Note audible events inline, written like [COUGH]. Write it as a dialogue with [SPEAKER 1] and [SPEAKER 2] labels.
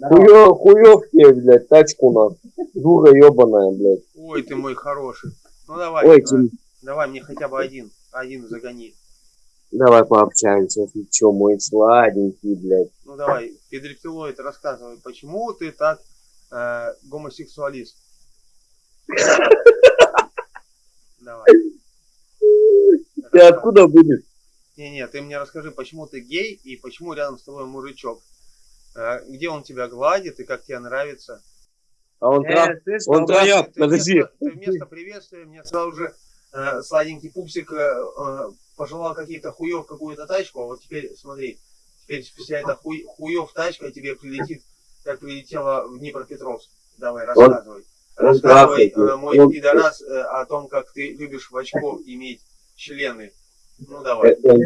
[SPEAKER 1] Хуё, хуёв тебе, блядь, тачку на. Дура ебаная, блядь.
[SPEAKER 2] Ой, ты мой хороший. Ну давай,
[SPEAKER 1] Ой,
[SPEAKER 2] э,
[SPEAKER 1] Тим,
[SPEAKER 2] давай мне хотя бы один, один загони.
[SPEAKER 1] давай пообщаемся. Ты чё, мой сладенький, блядь.
[SPEAKER 2] Ну давай, педрептилоид, рассказывай, почему ты так э, гомосексуалист? Давай.
[SPEAKER 1] Ты откуда будешь?
[SPEAKER 2] Не-не, ты мне расскажи, почему ты гей и почему рядом с тобой мужичок? Э, где он тебя гладит и как тебе нравится?
[SPEAKER 1] А он трах...
[SPEAKER 3] Э, слышь,
[SPEAKER 1] он.
[SPEAKER 2] Ты
[SPEAKER 1] Подожди.
[SPEAKER 2] вместо, ты вместо [LAUGHS] приветствия мне сразу же э, сладенький пупсик э, э, пожелал какие-то хуев какую-то тачку, а вот теперь смотри, теперь вся эта хуй, хуев тачка тебе прилетит, как прилетела в Днепропетровск. Давай, рассказывай.
[SPEAKER 1] он
[SPEAKER 2] рассказывай, э, мой
[SPEAKER 1] он-
[SPEAKER 2] пидорас, э, о том, как ты любишь в очко [LAUGHS] иметь члены. Ну давай.
[SPEAKER 1] Э, э,